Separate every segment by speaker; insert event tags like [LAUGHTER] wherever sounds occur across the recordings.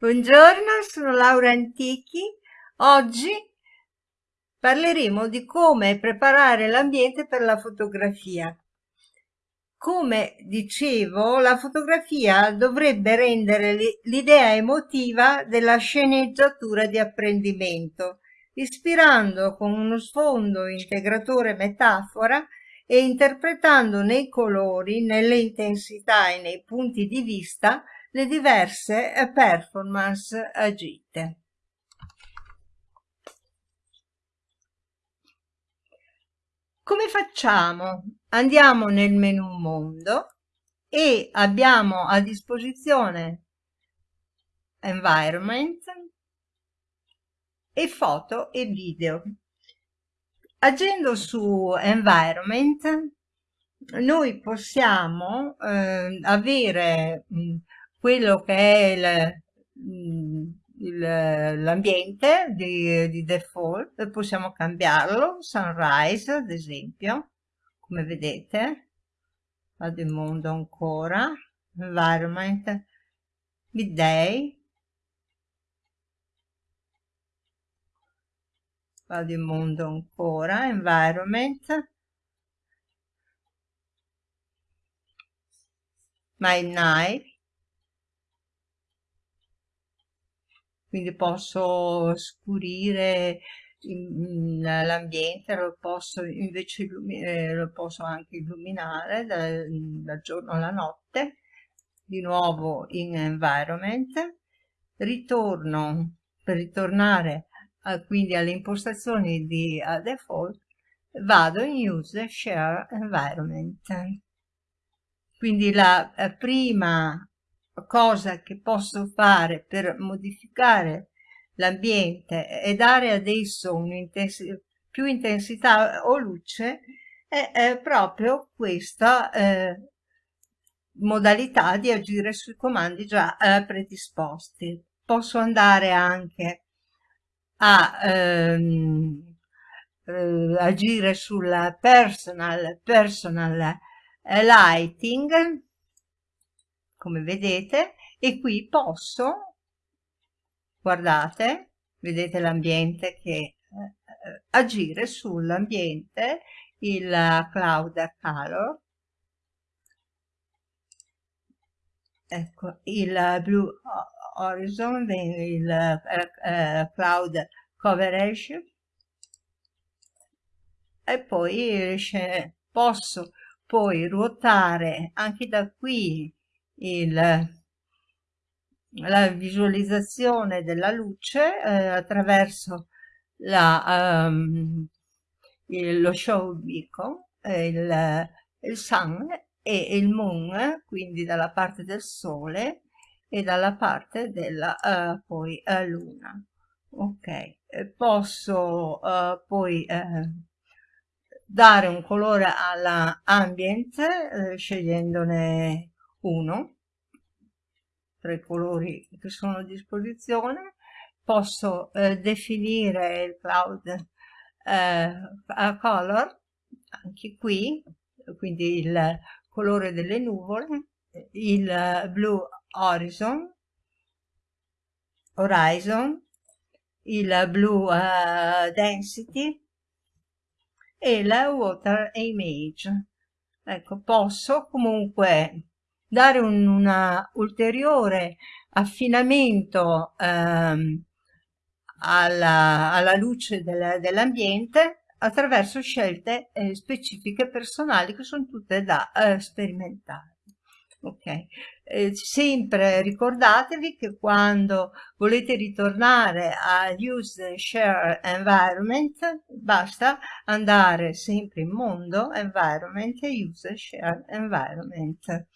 Speaker 1: Buongiorno, sono Laura Antichi. Oggi parleremo di come preparare l'ambiente per la fotografia. Come dicevo, la fotografia dovrebbe rendere l'idea emotiva della sceneggiatura di apprendimento, ispirando con uno sfondo integratore metafora e interpretando nei colori, nelle intensità e nei punti di vista le diverse eh, performance agite. Come facciamo? Andiamo nel menu mondo e abbiamo a disposizione environment e foto e video. Agendo su environment noi possiamo eh, avere mh, quello che è mm, l'ambiente di, di default, possiamo cambiarlo, sunrise ad esempio, come vedete, vado in mondo ancora, environment, midday, vado in mondo ancora, environment, my night, quindi posso scurire l'ambiente, lo posso invece eh, lo posso anche illuminare dal, dal giorno alla notte, di nuovo in environment, ritorno per ritornare a, quindi alle impostazioni di default, vado in use share environment. Quindi la prima cosa che posso fare per modificare l'ambiente e dare ad esso un'intensità più intensità o luce è, è proprio questa eh, modalità di agire sui comandi già eh, predisposti. Posso andare anche a ehm, eh, agire sul personal, personal eh, lighting come vedete e qui posso guardate vedete l'ambiente che eh, agire sull'ambiente il cloud color ecco il blue horizon il eh, cloud coverage. E poi posso poi ruotare anche da qui il, la visualizzazione della luce eh, attraverso la, um, il, lo show beacon, il, il sun e il moon, quindi dalla parte del sole e dalla parte della uh, poi uh, luna. Ok, posso uh, poi dare un colore alla ambient scegliendone uno tra i colori che sono a disposizione. Posso eh, definire il cloud eh, color anche qui quindi il colore delle nuvole il blue horizon horizon il blue uh, density e la water image. Ecco posso comunque dare un una ulteriore affinamento ehm, alla, alla, luce del, dell'ambiente attraverso scelte eh, specifiche personali che sono tutte da eh, sperimentare. Ok, eh, sempre ricordatevi che quando volete ritornare a Use Share Environment basta andare sempre in mondo Environment e Use Share Environment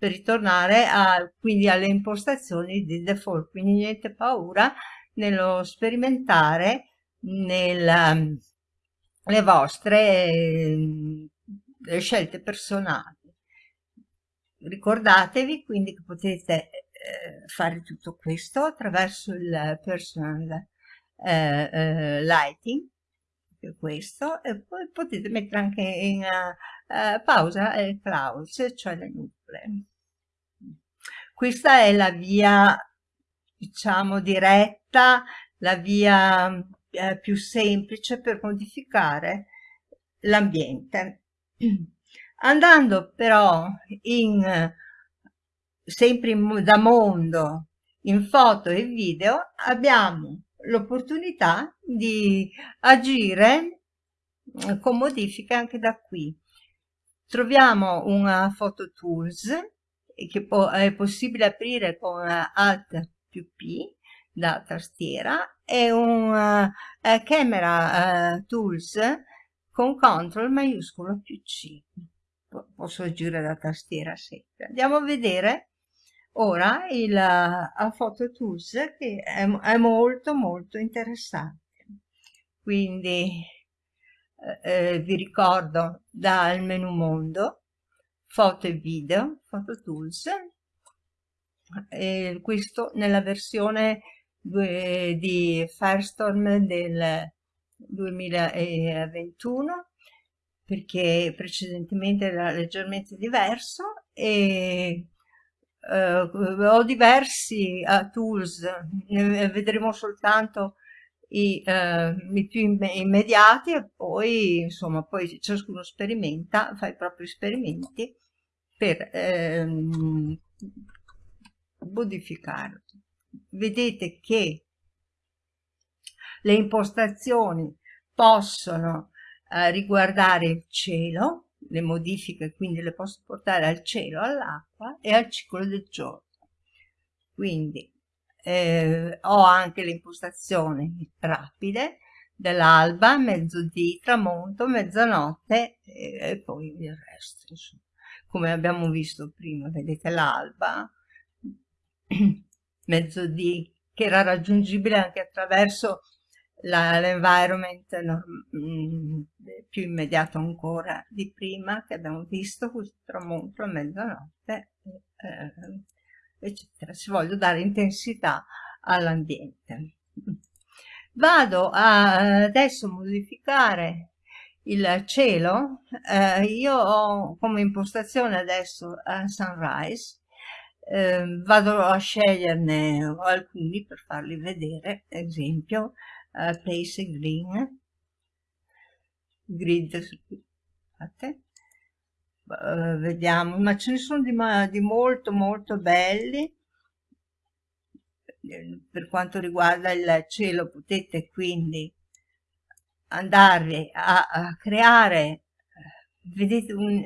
Speaker 1: per ritornare a, quindi alle impostazioni di default, quindi niente paura nello sperimentare nella, le vostre eh, scelte personali. Ricordatevi quindi che potete eh, fare tutto questo attraverso il personal eh, eh lighting questo e poi potete mettere anche in uh, pausa il clouds cioè le nuvole questa è la via diciamo diretta la via eh, più semplice per modificare l'ambiente. [CLEARS THROAT] Andando però in sempre in, da mondo in foto e video abbiamo l'opportunità di agire con modifiche anche da qui. Troviamo una photo tools che è possibile aprire con alt più p da tastiera e un uh, camera uh, tools con CTRL maiuscolo più C. Posso agire da tastiera sempre. Andiamo a vedere ora il uh, Photo Tools che è, è, molto molto interessante. Quindi eh, vi ricordo dal menu mondo, foto e video, Photo Tools, e questo nella versione di Firestorm del 2021 perché precedentemente era leggermente diverso e uh, ho diversi uh, tools, ne vedremo soltanto i, uh, i più immediati e poi insomma poi ciascuno sperimenta, fa i propri esperimenti per ehm, modificarlo. Vedete che le impostazioni possono eh, riguardare il cielo, le modifiche quindi le posso portare al cielo, all'acqua e al ciclo del giorno. Quindi eh, ho anche le impostazioni rapide dell'alba, mezzodì, tramonto, mezzanotte e, e poi il resto. Insomma. Come abbiamo visto prima, vedete l'alba, [CLEARS THROAT] mezzodì, che era raggiungibile anche attraverso l'environment mm, più immediato ancora di prima che abbiamo visto questo tramonto a mezzanotte eh, eccetera. Se voglio dare intensità all'ambiente. Vado a adesso modificare il cielo. Eh, io ho come impostazione adesso a sunrise. Eh, vado a sceglierne alcuni per farli vedere. Esempio uh, place green. Grid scusate uh, vediamo ma ce ne sono di, di molto molto belli. Per quanto riguarda il cielo potete quindi andare a, a creare vedete un,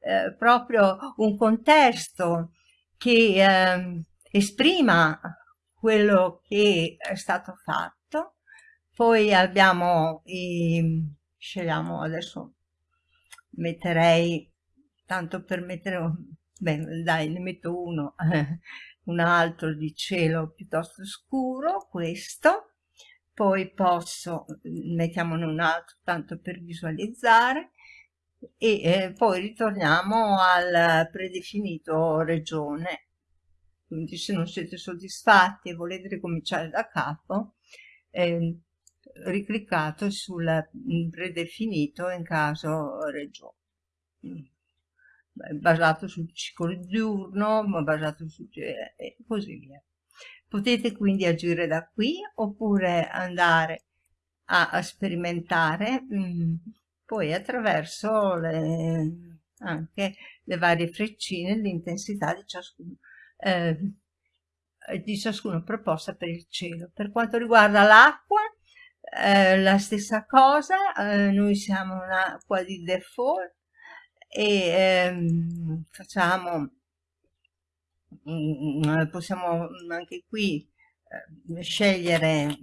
Speaker 1: eh, proprio un contesto che eh, esprima quello che è stato fatto. Poi abbiamo i scegliamo adesso metterei tanto per mettere beh dai ne metto uno [LAUGHS] un altro di cielo piuttosto scuro questo. Poi posso mettiamone un altro tanto per visualizzare. E eh, poi ritorniamo al predefinito regione. Quindi se non siete soddisfatti e volete ricominciare da capo eh, ricliccato sul predefinito in caso regione basato sul ciclo diurno basato su e così via. Potete quindi agire da qui oppure andare a, a sperimentare mh, mm, poi attraverso le, anche le varie freccine l'intensità di ciascuno eh, di ciascuno proposta per il cielo. Per quanto riguarda l'acqua eh, la stessa cosa, eh, noi siamo un'acqua di default e ehm, facciamo, mm, mm, possiamo anche qui eh, scegliere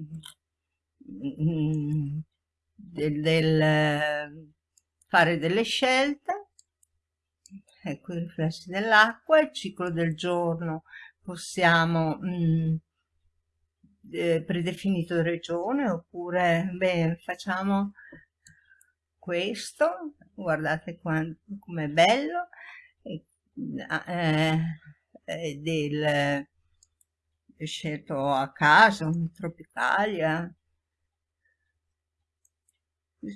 Speaker 1: mm, del, del, fare delle scelte, ecco i riflessi dell'acqua, il ciclo del giorno possiamo mh, eh, predefinito regione oppure beh, facciamo questo guardate com'è bello eh, eh, del scelto a caso tropicalia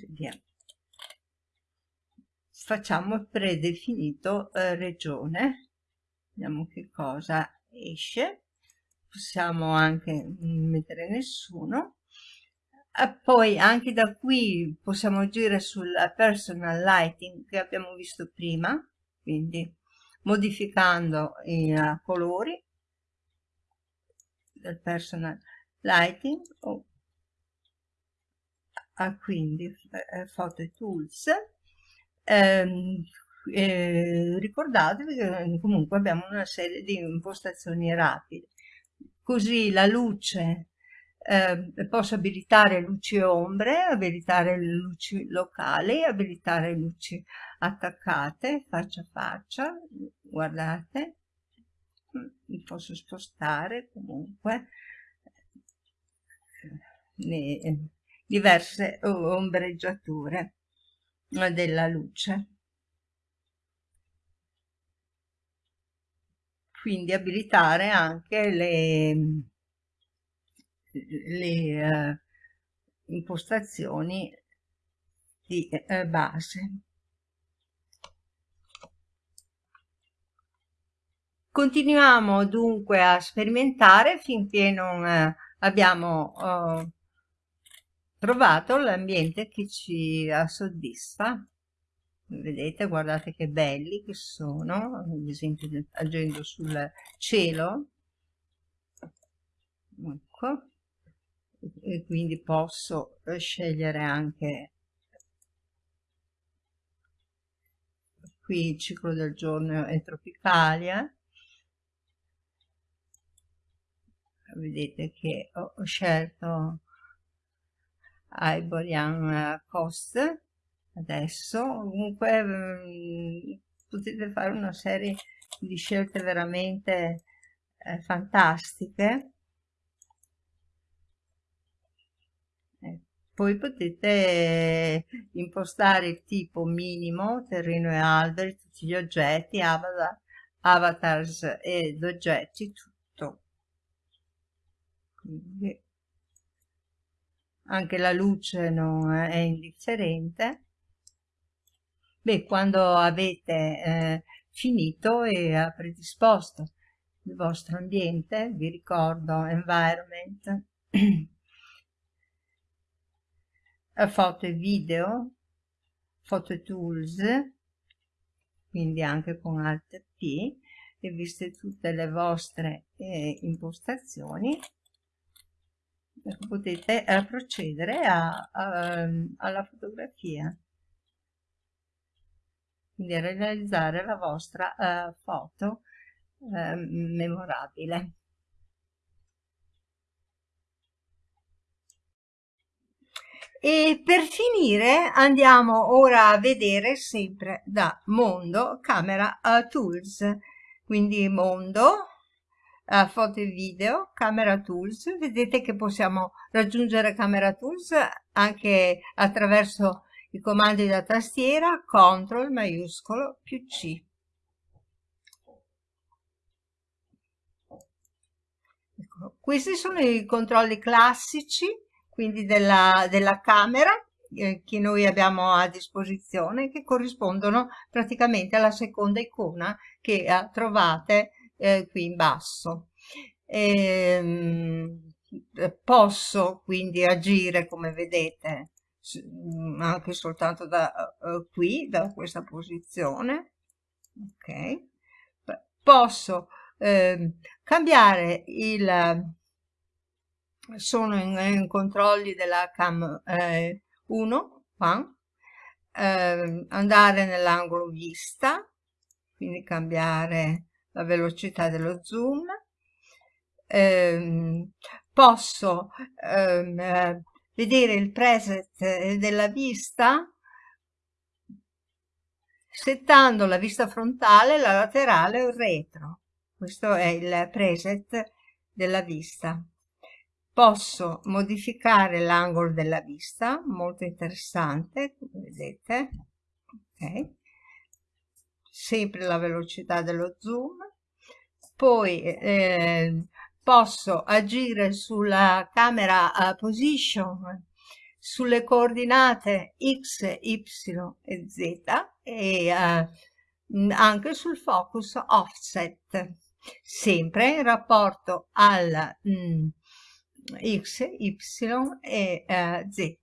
Speaker 1: via. Facciamo predefinito eh, regione. Vediamo che cosa esce. Possiamo anche mettere nessuno e poi anche da qui possiamo agire sul personal lighting che abbiamo visto prima quindi modificando i uh, colori del personal lighting o ah, quindi eh, photo tools. Ehm, eh, ricordatevi che comunque abbiamo una serie di impostazioni rapide. Così la luce eh, posso abilitare luci e ombre, abilitare le luci locali, abilitare luci attaccate faccia a faccia, guardate, mi posso spostare comunque le diverse ombreggiature della luce. Quindi abilitare anche le, le uh, impostazioni di uh, base. Continuiamo dunque a sperimentare finché non uh, abbiamo trovato l'ambiente che ci soddisfa. Vedete, guardate che belli che sono, ad esempio agendo sul cielo. Ecco e quindi posso eh, scegliere anche qui il ciclo del giorno è Tropicalia vedete che ho scelto Iborian Coast adesso. Comunque mm, potete fare una serie di scelte veramente eh, fantastiche Poi potete impostare il tipo minimo, terreno e alberi, tutti gli oggetti, avatar, avatars ed oggetti, tutto. Quindi anche la luce non è indifferente. Beh, quando avete eh, finito e predisposto il vostro ambiente, vi ricordo environment, [CLEARS THROAT] foto e video, foto tools, quindi anche con Alt P, e viste tutte le vostre eh, impostazioni, potete eh, procedere a, a, alla fotografia, quindi a realizzare la vostra eh, foto eh, memorabile. E per finire andiamo ora a vedere sempre da Mondo Camera uh, Tools, quindi Mondo, uh, foto e video, Camera Tools, vedete che possiamo raggiungere Camera Tools anche attraverso i comandi da tastiera, CTRL maiuscolo più C. Ecco, questi sono i controlli classici quindi della, della camera eh, che noi abbiamo a disposizione che corrispondono praticamente alla seconda icona che eh, trovate eh, qui in basso. E, ehm, posso quindi agire come vedete mm, anche soltanto da uh, qui da questa posizione ok posso eh, cambiare il sono in, in controlli della cam eh, 1 qua, eh, andare nell'angolo vista quindi cambiare la velocità dello zoom. Eh, posso eh, vedere il preset della vista settando la vista frontale, la laterale o il retro. Questo è il preset della vista posso modificare l'angolo della vista molto interessante come vedete? Ok. Sempre la velocità dello zoom. Poi eh, posso agire sulla camera uh, position sulle coordinate x y e z e uh, anche sul focus offset. Sempre in rapporto al mm, x, y e eh, z.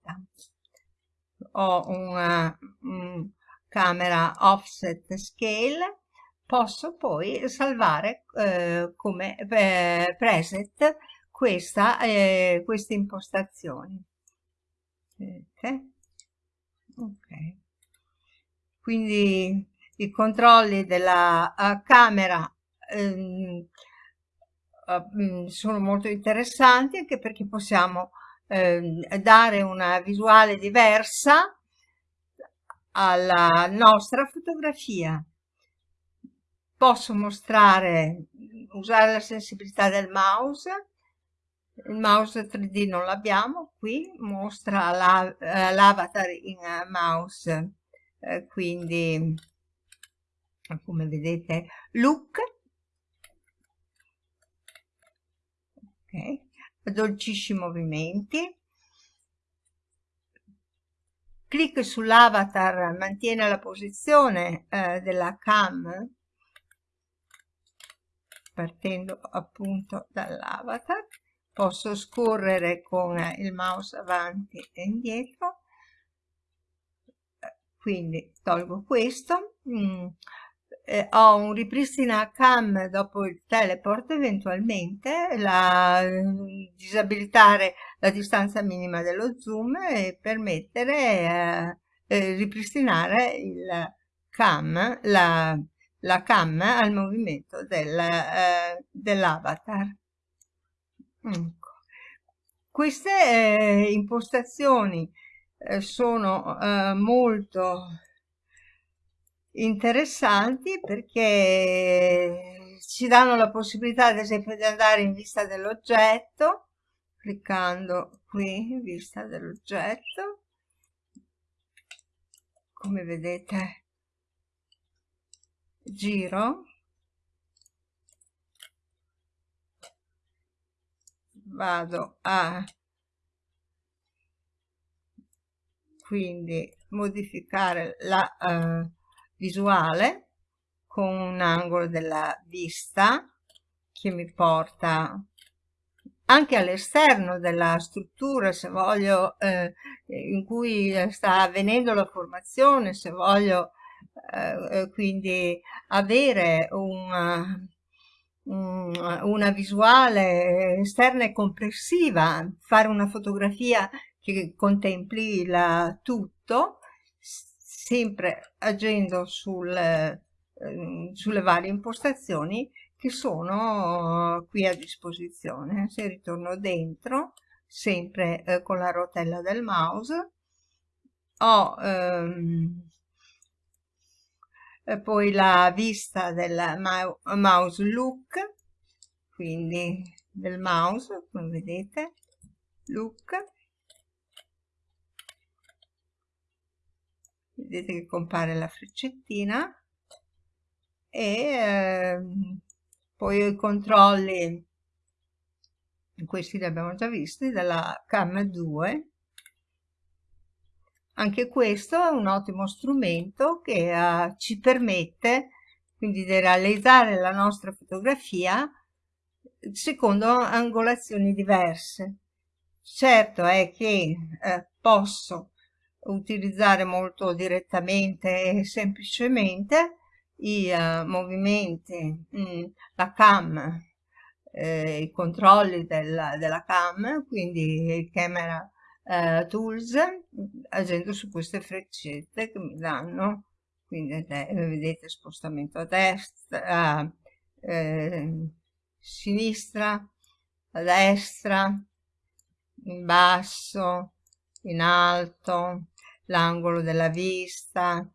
Speaker 1: Ho una um, camera offset scale, posso poi salvare eh, come eh, preset questa, eh, queste impostazioni. Okay. ok. Quindi i controlli della uh, camera ehm, uh, sono molto interessanti anche perché possiamo eh, dare una visuale diversa alla nostra fotografia. Posso mostrare, usare la sensibilità del mouse, il mouse 3D non l'abbiamo, qui mostra l'avatar la, in uh, mouse, eh, quindi come vedete look, ok, dolcisci movimenti, clic sull'avatar mantiene la posizione eh, della cam partendo appunto dall'avatar. Posso scorrere con il mouse avanti e indietro. Quindi tolgo questo. Mm, eh, ho un ripristina cam dopo il teleport eventualmente la, disabilitare la distanza minima dello zoom e permettere eh, eh, ripristinare il cam la, la cam al movimento del, eh, dell'avatar ecco. queste eh, impostazioni eh, sono eh, molto interessanti perché ci danno la possibilità ad esempio di andare in vista dell'oggetto cliccando qui in vista dell'oggetto. Come vedete giro. Vado a quindi modificare la uh, visuale con un angolo della vista che mi porta anche all'esterno della struttura se voglio eh, in cui sta avvenendo la formazione se voglio eh, eh quindi avere un, un, una visuale esterna e complessiva fare una fotografia che contempli il tutto sempre agendo sul, eh, sulle varie impostazioni che sono qui a disposizione. Se ritorno dentro, sempre eh, con la rotella del mouse, ho ehm, poi la vista del mouse look, quindi del mouse, come vedete, look, vedete che compare la freccettina e eh, poi i controlli. Questi li abbiamo già visti della cam 2 anche questo è un ottimo strumento che uh, ci permette quindi di realizzare la nostra fotografia secondo angolazioni diverse. Certo è che eh, posso utilizzare molto direttamente e semplicemente i uh, movimenti, mh, mm, la cam, eh, i controlli della, della cam, quindi il camera eh, tools, agendo su queste freccette che mi danno, quindi vedete spostamento a destra, a eh, sinistra, a destra, in basso, in alto, l'angolo della vista,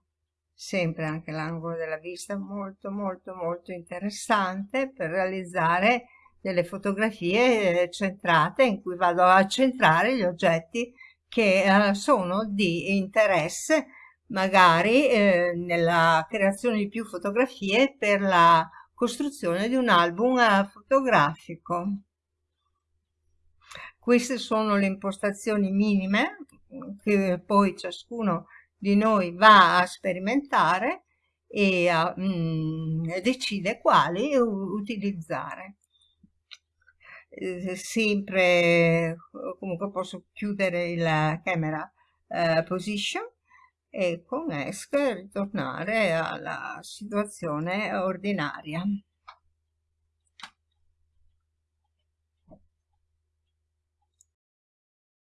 Speaker 1: sempre anche l'angolo della vista molto molto molto interessante per realizzare delle fotografie centrate in cui vado a centrare gli oggetti che eh, sono di interesse magari eh, nella creazione di più fotografie per la costruzione di un album eh, fotografico. Queste sono le impostazioni minime che poi ciascuno di noi va a sperimentare e a, mm, decide quali utilizzare. Eh, sempre comunque posso chiudere la camera eh, position e con ESC ritornare alla situazione ordinaria.